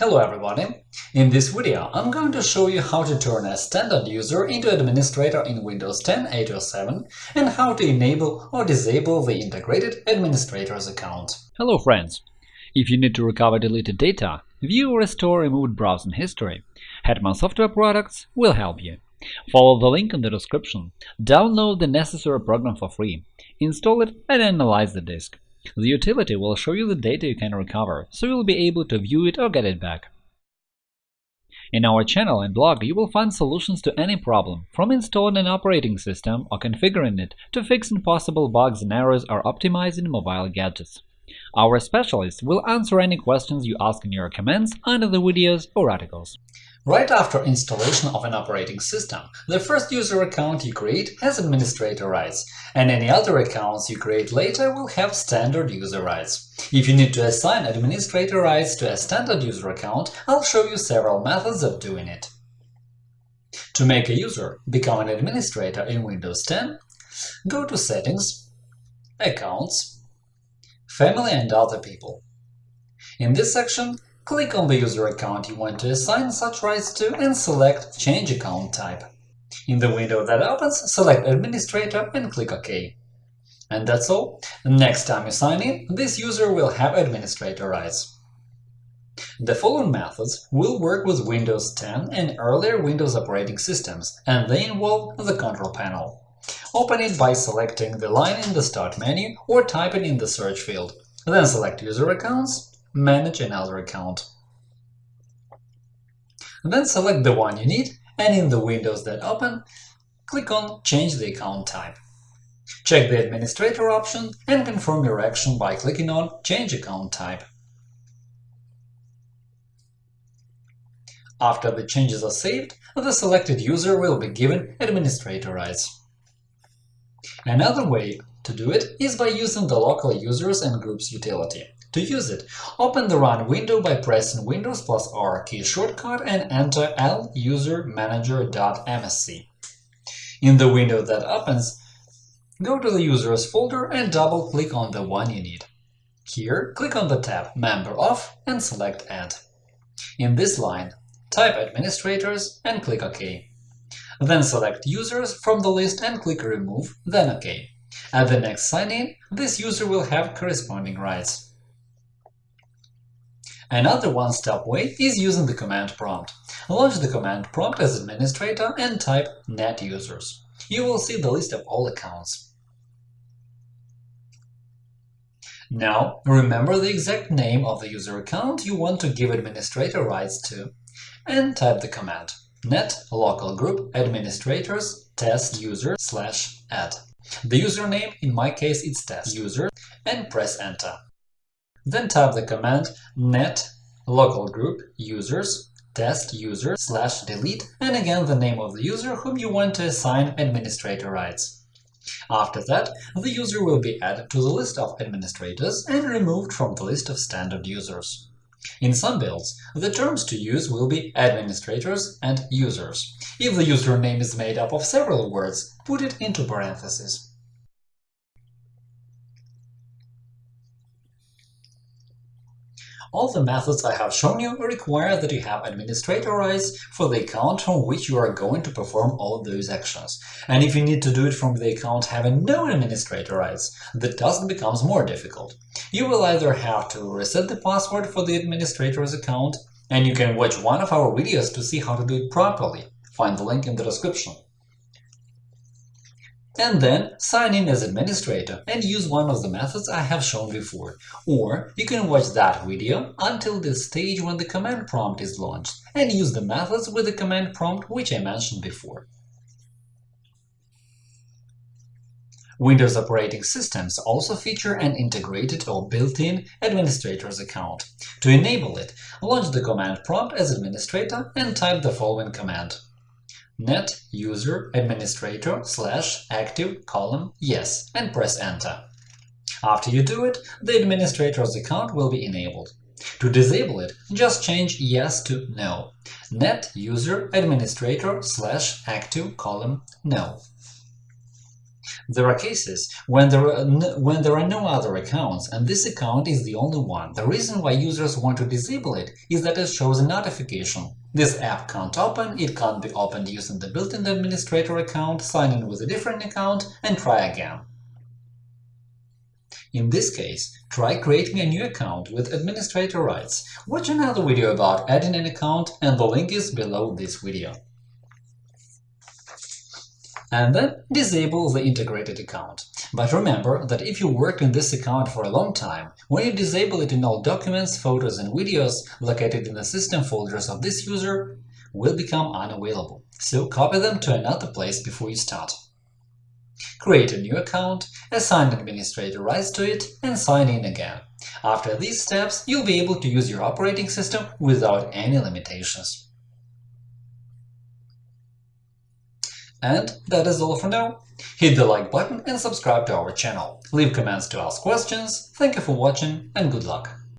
Hello everybody! In this video I'm going to show you how to turn a standard user into administrator in Windows 10 8 or 7 and how to enable or disable the integrated administrator's account. Hello friends! If you need to recover deleted data, view or restore removed browsing history, Hetman Software Products will help you. Follow the link in the description, download the necessary program for free, install it and analyze the disk. The utility will show you the data you can recover, so you'll be able to view it or get it back. In our channel and blog you will find solutions to any problem, from installing an operating system or configuring it to fixing possible bugs and errors or optimizing mobile gadgets. Our specialists will answer any questions you ask in your comments under the videos or articles. Right after installation of an operating system, the first user account you create has administrator rights, and any other accounts you create later will have standard user rights. If you need to assign administrator rights to a standard user account, I'll show you several methods of doing it. To make a user become an administrator in Windows 10, go to Settings, Accounts, Family and other people. In this section, Click on the user account you want to assign such rights to and select Change account type. In the window that opens, select Administrator and click OK. And that's all. Next time you sign in, this user will have administrator rights. The following methods will work with Windows 10 and earlier Windows operating systems, and they involve the control panel. Open it by selecting the line in the Start menu or typing in the search field. Then select User Accounts Manage another account. Then select the one you need, and in the windows that open, click on Change the account type. Check the Administrator option and confirm your action by clicking on Change account type. After the changes are saved, the selected user will be given administrator rights. Another way to do it is by using the local users and groups utility. To use it, open the Run window by pressing Windows plus R key shortcut and enter lusrmgr.msc. In the window that opens, go to the Users folder and double-click on the one you need. Here, click on the tab Member of and select Add. In this line, type Administrators and click OK. Then select Users from the list and click Remove, then OK. At the next sign-in, this user will have corresponding rights. Another one-step way is using the command prompt. Launch the command prompt as administrator and type net users. You will see the list of all accounts. Now, remember the exact name of the user account you want to give administrator rights to, and type the command net local group administrators test user slash add. The username, in my case it's test user, and press enter. Then type the command net local group users test user slash delete and again the name of the user whom you want to assign administrator rights. After that, the user will be added to the list of administrators and removed from the list of standard users. In some builds, the terms to use will be administrators and users. If the username is made up of several words, put it into parentheses. All the methods I have shown you require that you have administrator rights for the account from which you are going to perform all those actions. And if you need to do it from the account having no administrator rights, the task becomes more difficult. You will either have to reset the password for the administrator's account, and you can watch one of our videos to see how to do it properly. Find the link in the description and then sign in as administrator and use one of the methods I have shown before. Or you can watch that video until the stage when the command prompt is launched and use the methods with the command prompt which I mentioned before. Windows operating systems also feature an integrated or built-in administrator's account. To enable it, launch the command prompt as administrator and type the following command net user administrator slash active column yes and press enter. After you do it, the administrator's account will be enabled. To disable it, just change yes to no. Net user administrator slash active column no. There are cases when there are, no, when there are no other accounts and this account is the only one. The reason why users want to disable it is that it shows a notification. This app can't open, it can't be opened using the built-in administrator account, sign in with a different account, and try again. In this case, try creating a new account with administrator rights. Watch another video about adding an account, and the link is below this video and then disable the integrated account. But remember that if you worked in this account for a long time, when you disable it in all documents, photos and videos located in the system folders of this user will become unavailable, so copy them to another place before you start. Create a new account, assign administrator rights to it, and sign in again. After these steps, you'll be able to use your operating system without any limitations. And that is all for now. Hit the like button and subscribe to our channel. Leave comments to ask questions. Thank you for watching and good luck!